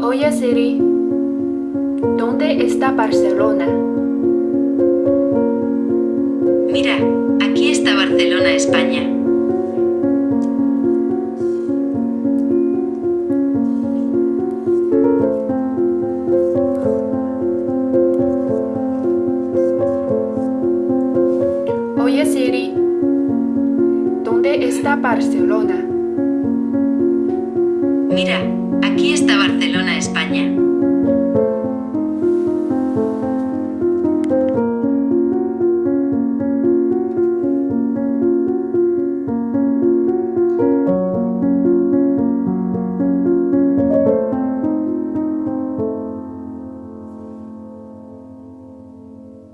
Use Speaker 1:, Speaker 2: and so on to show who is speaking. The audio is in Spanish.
Speaker 1: Oye Siri, ¿dónde está Barcelona?
Speaker 2: Mira, aquí está Barcelona, España.
Speaker 1: Oye Siri, ¿dónde está Barcelona?
Speaker 2: Mira, aquí está Barcelona, España.